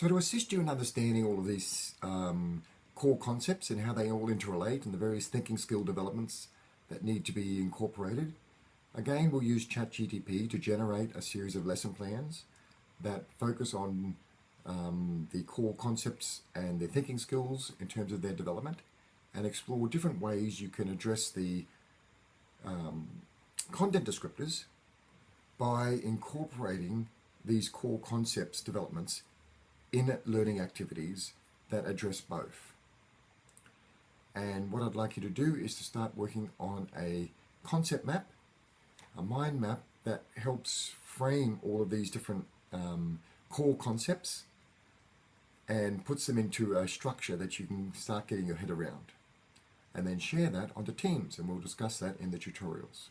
So to assist you in understanding all of these um, core concepts and how they all interrelate and the various thinking skill developments that need to be incorporated, again we'll use ChatGTP to generate a series of lesson plans that focus on um, the core concepts and their thinking skills in terms of their development and explore different ways you can address the um, content descriptors by incorporating these core concepts developments in learning activities that address both. And what I'd like you to do is to start working on a concept map, a mind map that helps frame all of these different um, core concepts and puts them into a structure that you can start getting your head around. And then share that onto Teams, and we'll discuss that in the tutorials.